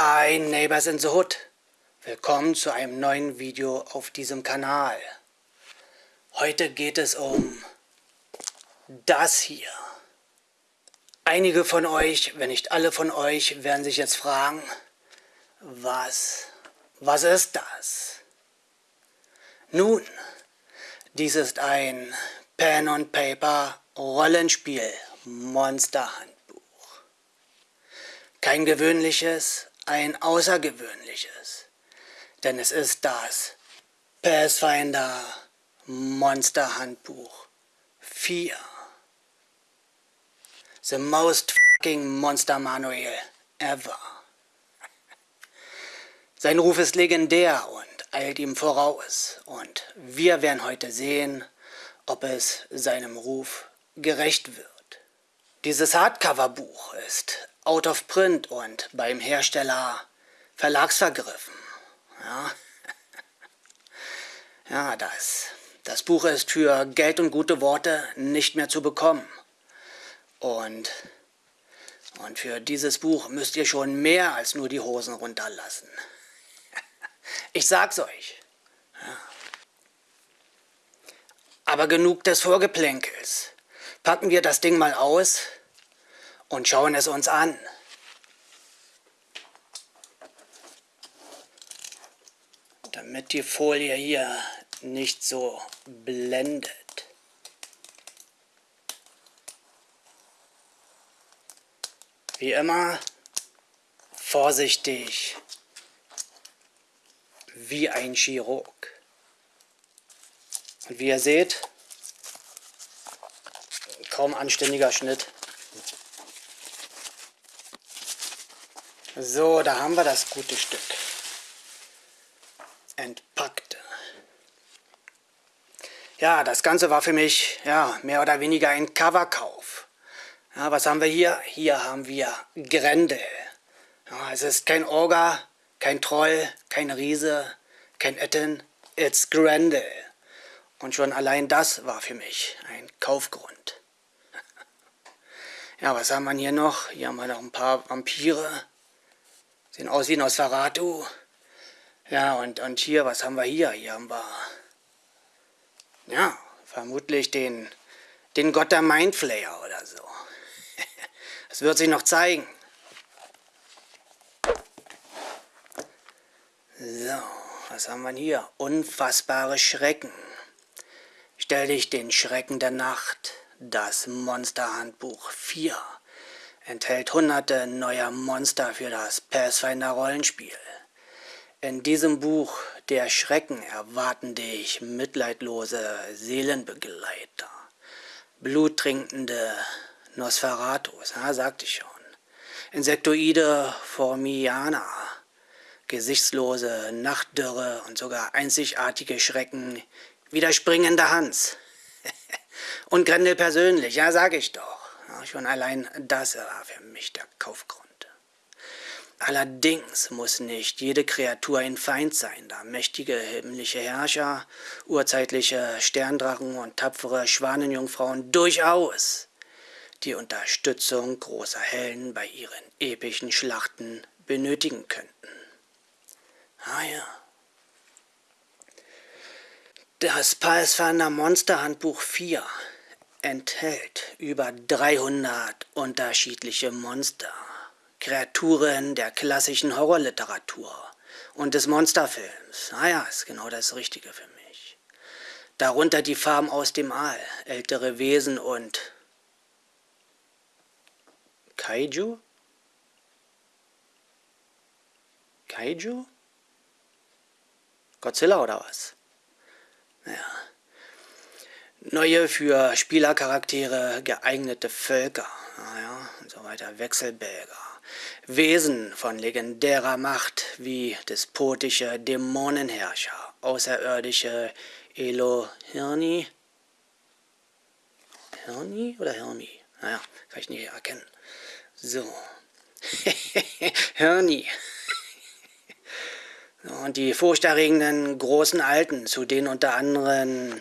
Hi Neighbors in the Hood. Willkommen zu einem neuen Video auf diesem Kanal. Heute geht es um das hier. Einige von euch, wenn nicht alle von euch, werden sich jetzt fragen, was, was ist das? Nun, dies ist ein Pen and Paper Rollenspiel Monsterhandbuch. Kein gewöhnliches, ein außergewöhnliches, denn es ist das Pathfinder Monsterhandbuch 4. The most fucking Monster Manual ever. Sein Ruf ist legendär und eilt ihm voraus und wir werden heute sehen, ob es seinem Ruf gerecht wird. Dieses Hardcover-Buch ist out of print und beim Hersteller verlagsvergriffen. Ja, ja das, das Buch ist für Geld und gute Worte nicht mehr zu bekommen. Und, und für dieses Buch müsst ihr schon mehr als nur die Hosen runterlassen. Ich sag's euch. Ja. Aber genug des Vorgeplänkels. Packen wir das Ding mal aus und schauen es uns an. Damit die Folie hier nicht so blendet. Wie immer vorsichtig wie ein Chirurg. Und wie ihr seht, kaum anständiger Schnitt. So, da haben wir das gute Stück. Entpackt. Ja, das Ganze war für mich ja, mehr oder weniger ein Coverkauf. Ja, was haben wir hier? Hier haben wir Grendel. Ja, es ist kein Orga, kein Troll, kein Riese, kein Etten, it's Grendel. Und schon allein das war für mich ein Kaufgrund. ja, was haben wir hier noch? Hier haben wir noch ein paar Vampire. Sehen aus wie Nosferatu. Ja, und, und hier, was haben wir hier? Hier haben wir, ja, vermutlich den, den Gott der Mindflayer oder so. Das wird sich noch zeigen. So, was haben wir hier? Unfassbare Schrecken. Stell dich den Schrecken der Nacht. Das Monsterhandbuch 4 enthält hunderte neuer Monster für das Pathfinder Rollenspiel. In diesem Buch der Schrecken erwarten dich mitleidlose Seelenbegleiter, bluttrinkende Nosferatus, ja, sagte ich schon, Insektoide Formianer, gesichtslose Nachtdürre und sogar einzigartige Schrecken wie der springende Hans. und Grendel persönlich, ja, sag ich doch. Schon allein das war für mich der Kaufgrund. Allerdings muss nicht jede Kreatur ein Feind sein, da mächtige himmlische Herrscher, urzeitliche Sterndrachen und tapfere Schwanenjungfrauen durchaus die Unterstützung großer Helden bei ihren epischen Schlachten benötigen könnten. Ah ja. Das Pathfinder Monsterhandbuch 4 enthält über 300 unterschiedliche Monster, Kreaturen der klassischen Horrorliteratur und des Monsterfilms. Ah ja, ist genau das Richtige für mich. Darunter die Farben aus dem All, ältere Wesen und Kaiju? Kaiju? Godzilla oder was? Naja. Neue für Spielercharaktere geeignete Völker, naja, und so weiter, Wechselbälger. Wesen von legendärer Macht wie despotische Dämonenherrscher, außerirdische Elohirni. Hirni oder Hirni? Naja, kann ich nicht erkennen. So. Hirni. Und die furchterregenden großen Alten, zu denen unter anderem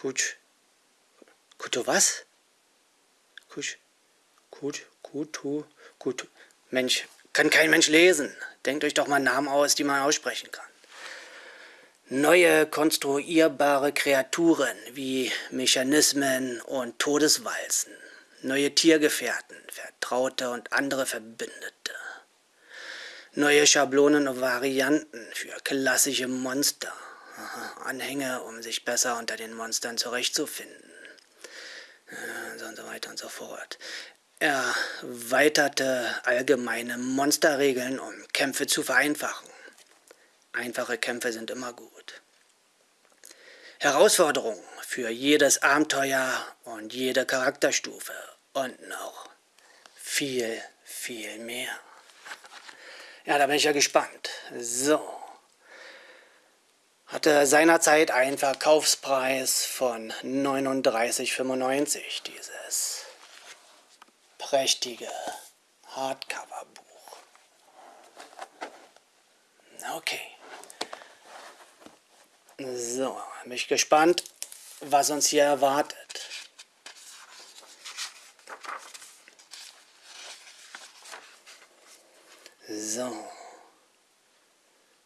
Kutsch, Kuto was? Kutsch, Kut, Kutu, Kutu, Mensch, kann kein Mensch lesen. Denkt euch doch mal Namen aus, die man aussprechen kann. Neue konstruierbare Kreaturen wie Mechanismen und Todeswalzen. Neue Tiergefährten, Vertraute und andere Verbündete. Neue Schablonen und Varianten für klassische Monster. Anhänge, um sich besser unter den Monstern zurechtzufinden. Äh, und so weiter und so fort. Erweiterte allgemeine Monsterregeln, um Kämpfe zu vereinfachen. Einfache Kämpfe sind immer gut. Herausforderungen für jedes Abenteuer und jede Charakterstufe und noch viel, viel mehr. Ja, da bin ich ja gespannt. So. Hatte seinerzeit einen Verkaufspreis von 39,95 dieses prächtige Hardcover-Buch. Okay. So, bin ich gespannt, was uns hier erwartet. So.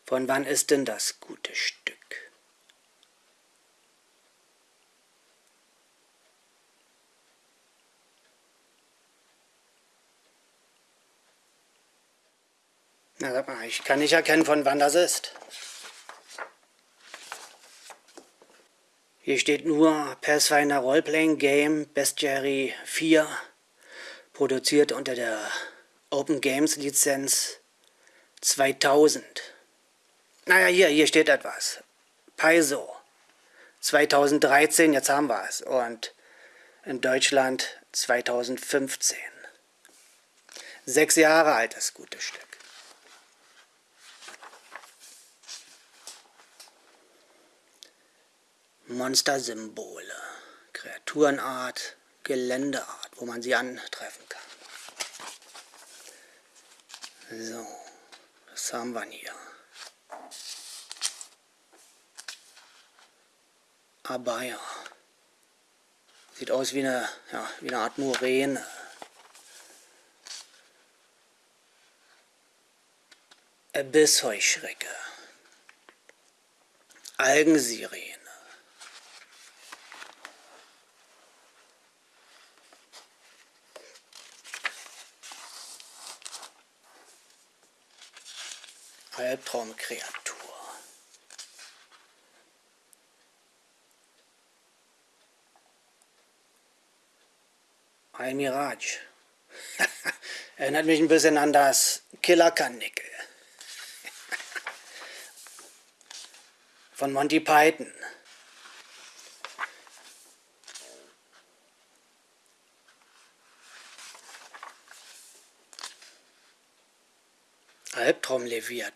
Von wann ist denn das gute Stück? Na, sag mal, ich kann nicht erkennen, von wann das ist. Hier steht nur Pathfinder Roleplaying Game Bestiary 4, produziert unter der Open Games Lizenz 2000. Naja, hier, hier steht etwas. Paizo. 2013, jetzt haben wir es. Und in Deutschland 2015. Sechs Jahre alt, das gute Stück. Monstersymbole, Kreaturenart, Geländeart, wo man sie antreffen kann. So, was haben wir hier? Abaya. Sieht aus wie eine, ja, wie eine Art Muräne. Abyssheuschrecke. Algensirene. Albtraumkreatur. Ein Mirage. Erinnert mich ein bisschen an das Killerkanickel. Von Monty Python. Albtraumleviathan. Das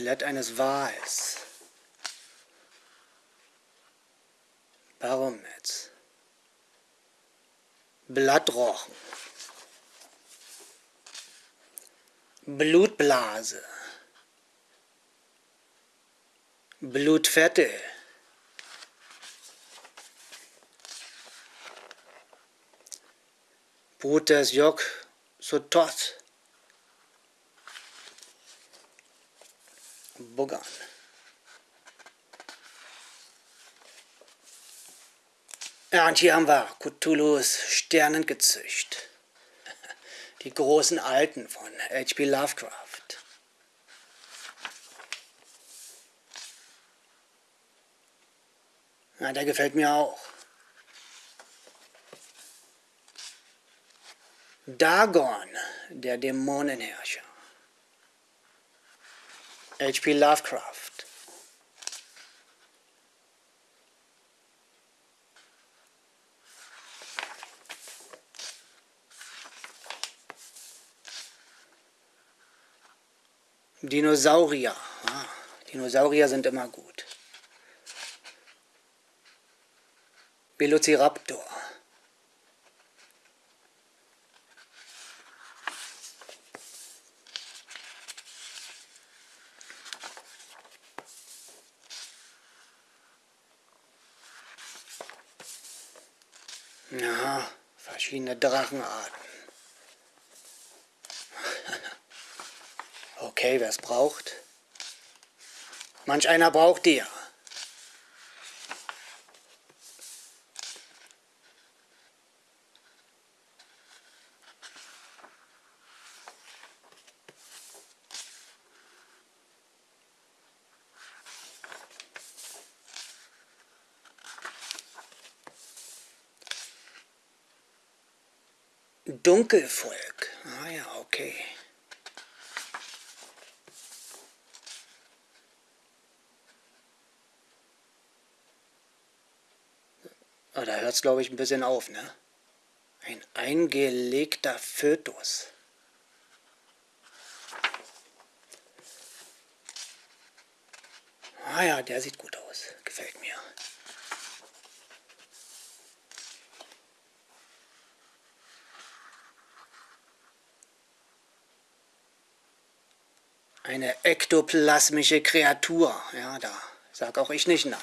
Skelett eines Wals. Barometz. Blattrochen. Blutblase. Blutvettel. Brutes Jok Sotot. Bogan. Ja, und hier haben wir Cthulhu's Sternengezücht. Die großen Alten von H.P. Lovecraft. Ja, der gefällt mir auch. Dagon, der Dämonenherrscher. H.P. Lovecraft. Dinosaurier. Ah, Dinosaurier sind immer gut. Velociraptor. Ja, verschiedene Drachenarten. Okay, wer es braucht. Manch einer braucht die ja. Dunkelvolk. Ah ja, okay. Aber da hört es, glaube ich, ein bisschen auf, ne? Ein eingelegter Fötus. Ah ja, der sieht gut aus. Gefällt mir. Eine ektoplasmische Kreatur. Ja, da sag auch ich nicht nein.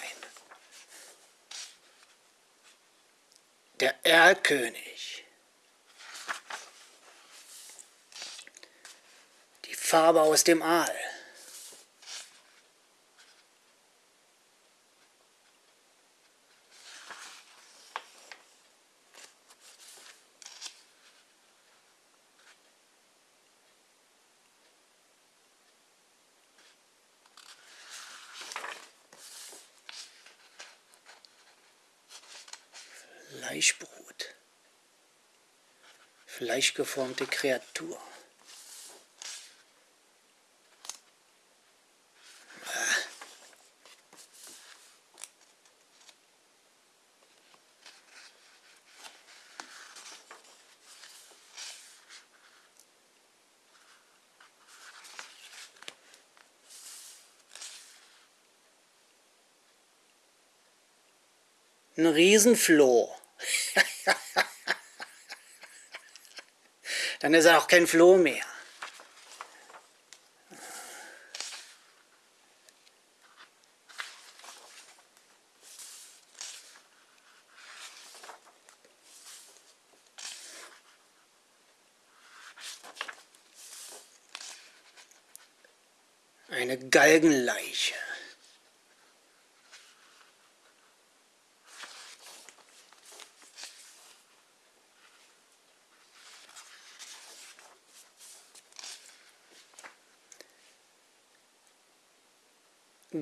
Der Erlkönig. Die Farbe aus dem Aal. Fleischbrot. Fleischgeformte Kreatur. Ein Riesenfloh. Dann ist er auch kein Floh mehr. Eine Galgenleiche.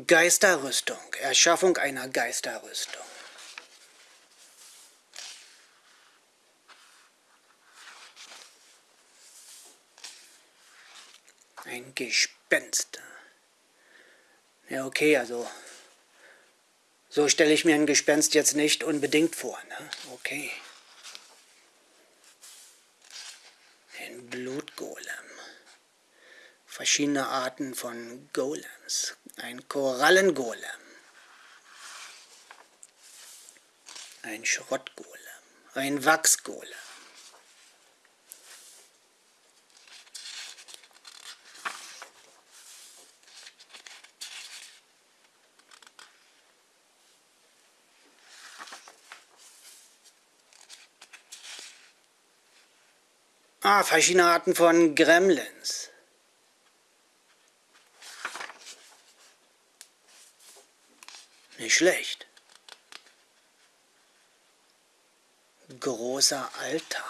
Geisterrüstung, Erschaffung einer Geisterrüstung. Ein Gespenst. Ja, okay, also so stelle ich mir ein Gespenst jetzt nicht unbedingt vor. Ne? Okay. Ein Blutgolem. Verschiedene Arten von Golems. Ein Korallengolem. Ein Schrottgolem. Ein Wachsgolem. Ah, verschiedene Arten von Gremlins. Nicht schlecht. Großer Alter.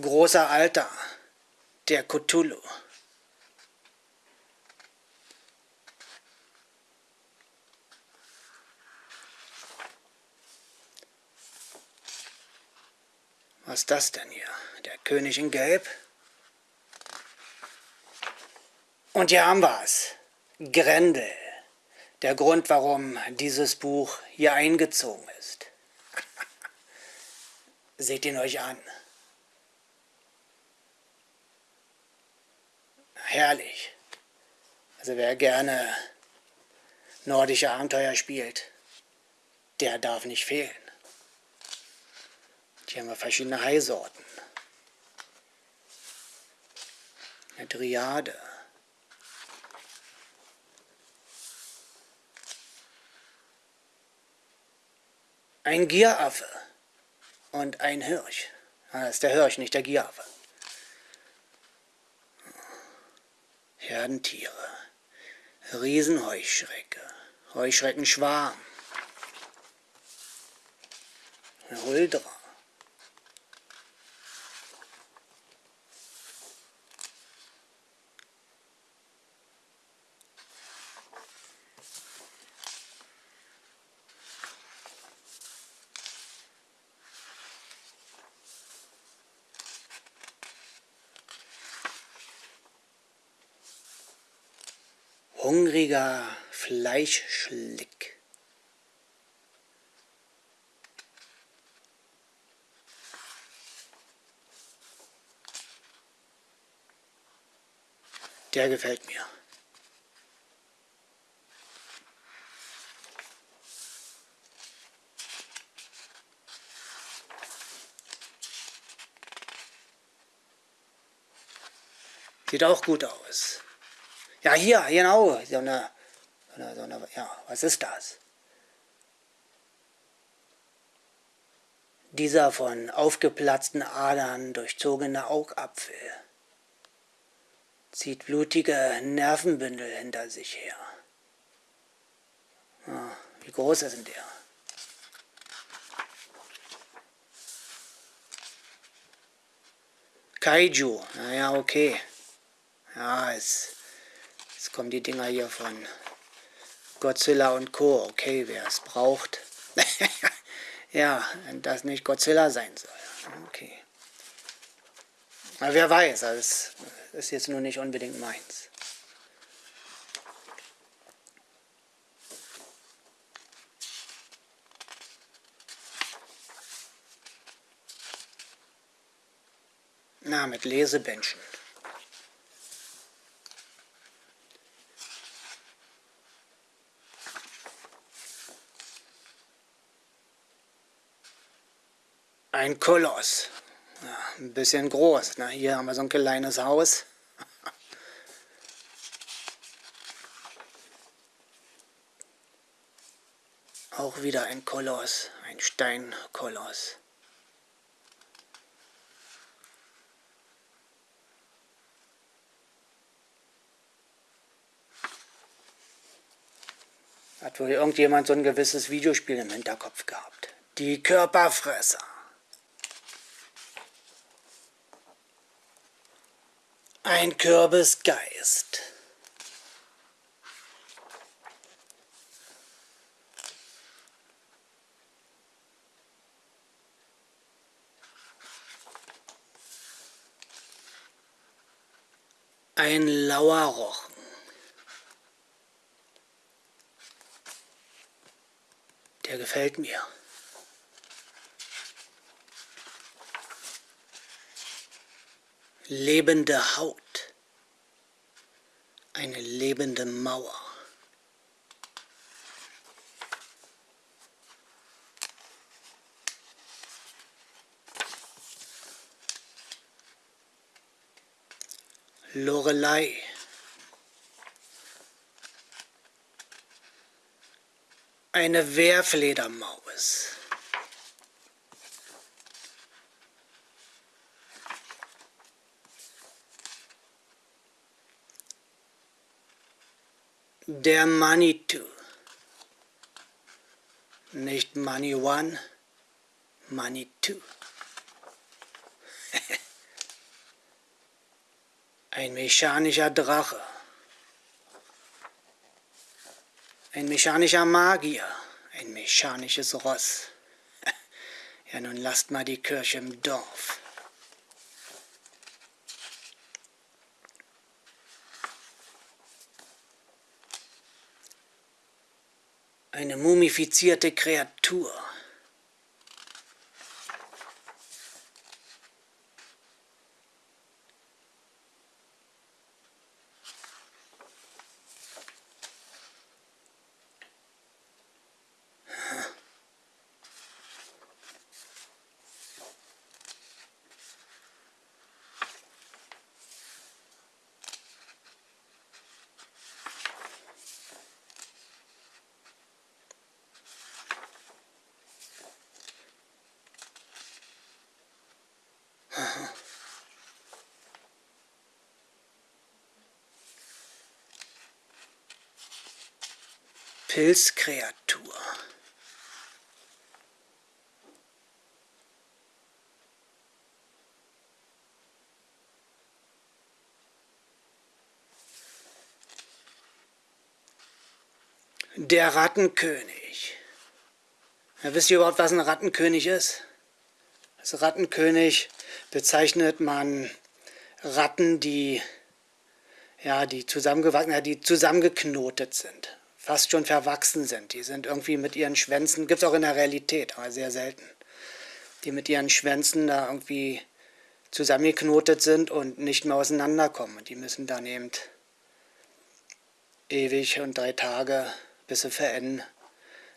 Großer Alter, der Cthulhu. Was ist das denn hier? Der König in Gelb? Und hier haben wir es. Grendel. Der Grund, warum dieses Buch hier eingezogen ist. Seht ihn euch an. Herrlich. Also wer gerne nordische Abenteuer spielt, der darf nicht fehlen. Hier haben wir verschiedene Haisorten. eine Triade. Ein Gieraffe und ein Hirsch. Ah, das ist der Hirsch, nicht der Gieraffe. Herdentiere, Riesenheuschrecke, Heuschreckenschwarm, Huldra, hungriger Fleischschlick. Der gefällt mir. Sieht auch gut aus. Ja, hier, genau, so eine, so eine, so eine, ja, was ist das? Dieser von aufgeplatzten Adern durchzogene Augapfel zieht blutige Nervenbündel hinter sich her. Ja, wie groß ist denn der? Kaiju, naja, okay. Ja, es kommen die Dinger hier von Godzilla und Co. Okay, wer es braucht. ja, wenn das nicht Godzilla sein soll. Okay. Aber wer weiß, das ist jetzt nur nicht unbedingt meins. Na, mit Lesebändchen. Ein Koloss. Ja, ein bisschen groß. Na, hier haben wir so ein kleines Haus. Auch wieder ein Koloss, ein Steinkoloss. Hat wohl irgendjemand so ein gewisses Videospiel im Hinterkopf gehabt. Die Körperfresser. Ein Kürbisgeist. Ein Lauerrochen. Der gefällt mir. Lebende Haut, eine lebende Mauer. Lorelei. Eine Wehrfledermaus. Der Manitou. Nicht Money One, Money Two. Ein mechanischer Drache. Ein mechanischer Magier. Ein mechanisches Ross. Ja, nun lasst mal die Kirche im Dorf. Eine mumifizierte Kreatur. Pilzkreatur. Der Rattenkönig. Ja, wisst ihr überhaupt, was ein Rattenkönig ist? Als Rattenkönig bezeichnet man Ratten, die, ja, die, zusammengewachsen, ja, die zusammengeknotet sind, fast schon verwachsen sind. Die sind irgendwie mit ihren Schwänzen, gibt es auch in der Realität, aber sehr selten, die mit ihren Schwänzen da irgendwie zusammengeknotet sind und nicht mehr auseinanderkommen. Die müssen dann eben ewig und drei Tage bis sie verenden,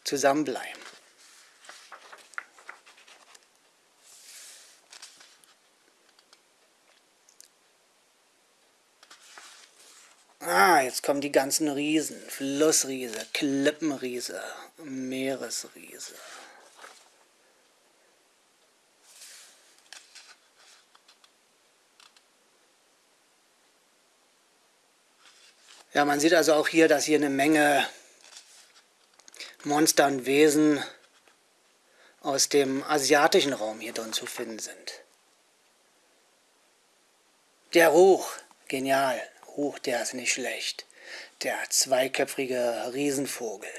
zusammenbleiben. Ah, jetzt kommen die ganzen Riesen. Flussriese, Klippenriese, Meeresriese. Ja, man sieht also auch hier, dass hier eine Menge Monster und Wesen aus dem asiatischen Raum hier drin zu finden sind. Der Ruch, genial. Ruch, der ist nicht schlecht. Der zweiköpfige Riesenvogel.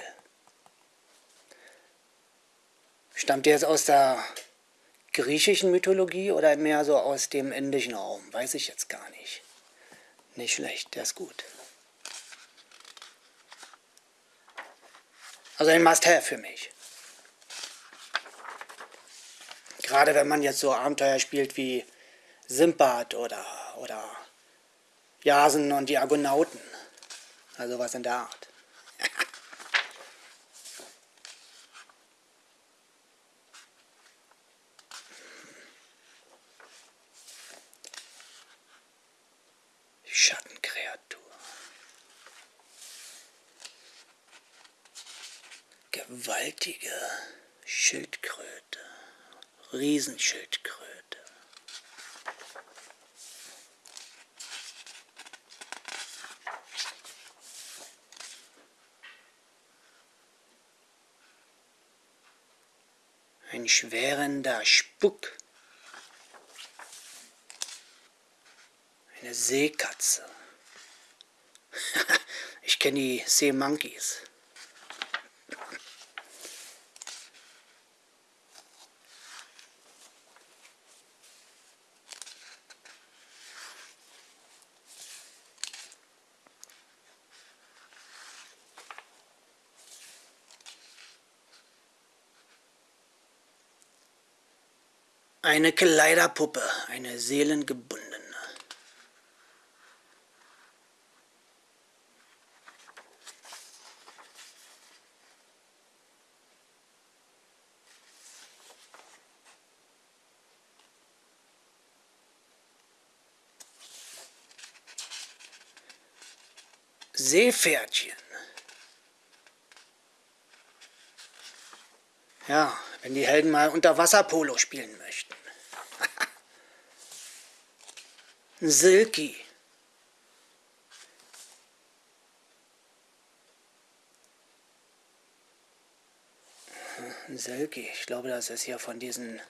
Stammt der jetzt aus der griechischen Mythologie oder mehr so aus dem indischen Raum? Weiß ich jetzt gar nicht. Nicht schlecht, der ist gut. Also ein Must-Have für mich. Gerade wenn man jetzt so Abenteuer spielt wie Simbad oder, oder Jasen und die Argonauten. Also was in der Art. Schattenkreatur. gewaltige Schildkröte, Riesenschildkröte. Ein schwerender Spuck. Eine Seekatze. ich kenne die Seemonkeys. Eine Kleiderpuppe, eine seelengebundene. Seepferdchen. Ja, wenn die Helden mal unter Wasserpolo spielen möchten. Silky. Silky, ich glaube, das ist hier von diesen,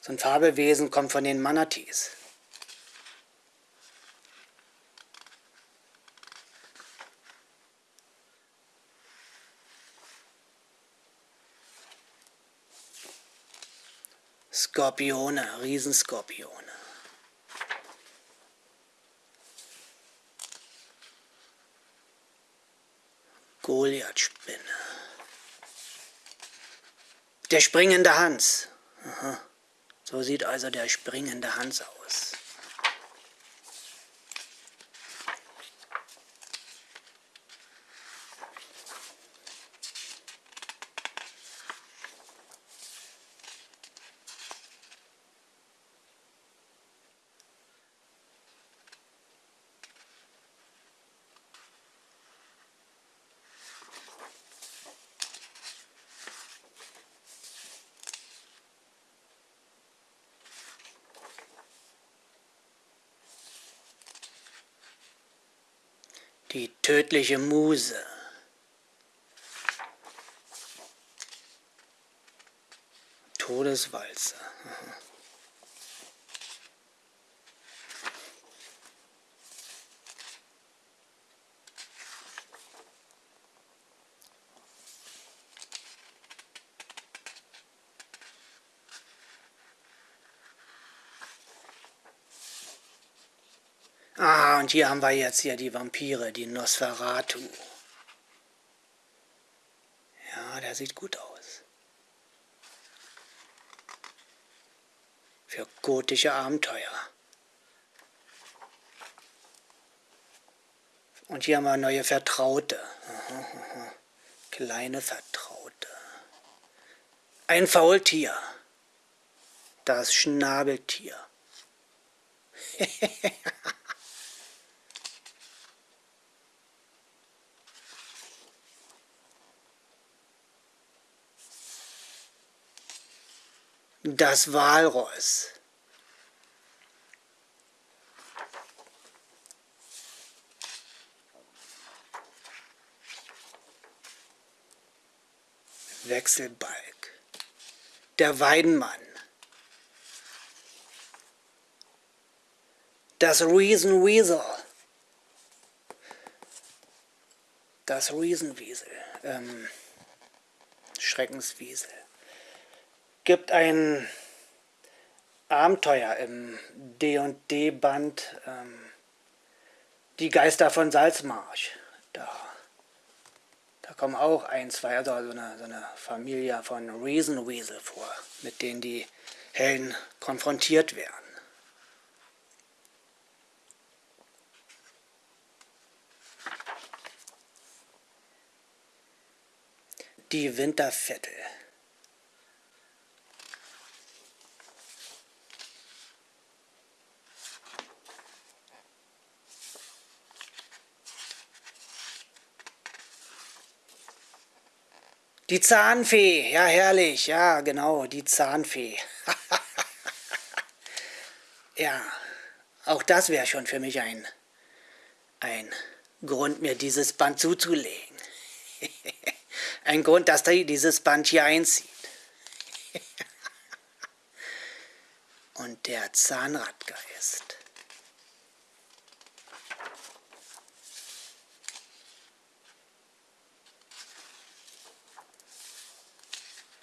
so ein Fabelwesen kommt von den Manatees. Skorpione, Riesenskorpione. Goliath-Spinne. Der springende Hans. Aha. So sieht also der springende Hans aus. Die tödliche Muse. Todeswalze. Und hier haben wir jetzt hier die Vampire, die Nosferatu. Ja, der sieht gut aus. Für gotische Abenteuer. Und hier haben wir neue Vertraute. Kleine Vertraute. Ein Faultier. Das Schnabeltier. Das Walross. Wechselbalg. Der Weidenmann. Das Reason Weasel. Das Riesenwiesel. Ähm, Schreckenswiesel gibt ein Abenteuer im D&D-Band ähm, Die Geister von Salzmarsch. Da, da kommen auch ein, zwei, also so eine, so eine Familie von Reason Weasel vor, mit denen die Helden konfrontiert werden. Die Wintervettel. Die Zahnfee, ja herrlich, ja genau, die Zahnfee. ja, auch das wäre schon für mich ein, ein Grund, mir dieses Band zuzulegen. ein Grund, dass dieses Band hier einzieht. Und der Zahnradgeist.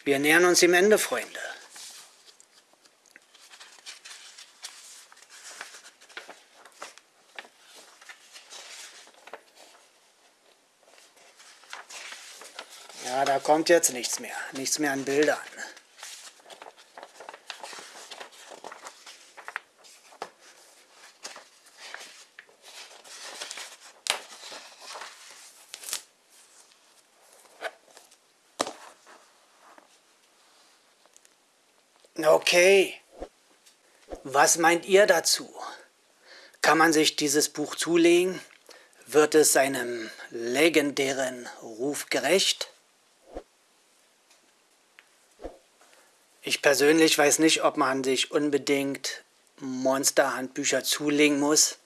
Wir nähern uns dem Ende, Freunde. Ja, da kommt jetzt nichts mehr. Nichts mehr an Bildern. Okay, was meint ihr dazu? Kann man sich dieses Buch zulegen? Wird es seinem legendären Ruf gerecht? Ich persönlich weiß nicht, ob man sich unbedingt Monsterhandbücher zulegen muss.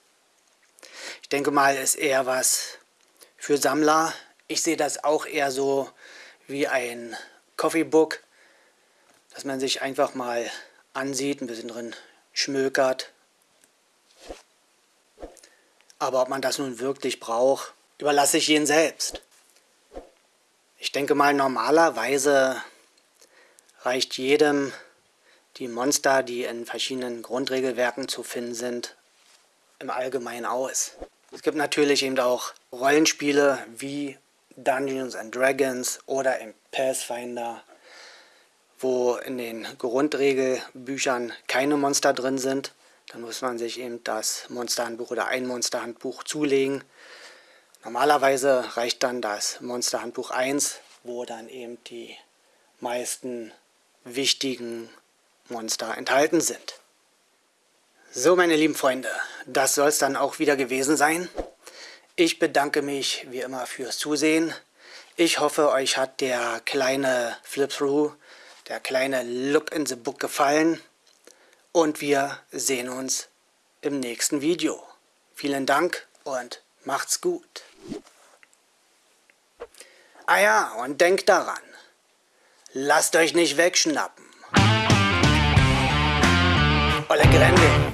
Ich denke mal, ist eher was für Sammler. Ich sehe das auch eher so wie ein Coffeebook dass man sich einfach mal ansieht, ein bisschen drin schmökert. Aber ob man das nun wirklich braucht, überlasse ich jeden selbst. Ich denke mal, normalerweise reicht jedem die Monster, die in verschiedenen Grundregelwerken zu finden sind, im Allgemeinen aus. Es gibt natürlich eben auch Rollenspiele wie Dungeons and Dragons oder im Pathfinder wo in den Grundregelbüchern keine Monster drin sind. Dann muss man sich eben das Monsterhandbuch oder ein Monsterhandbuch zulegen. Normalerweise reicht dann das Monsterhandbuch 1, wo dann eben die meisten wichtigen Monster enthalten sind. So meine lieben Freunde, das soll es dann auch wieder gewesen sein. Ich bedanke mich wie immer fürs Zusehen. Ich hoffe, euch hat der kleine Flip-Through der kleine Look in the Book gefallen und wir sehen uns im nächsten Video. Vielen Dank und macht's gut. Ah ja, und denkt daran, lasst euch nicht wegschnappen. Olle Grendel.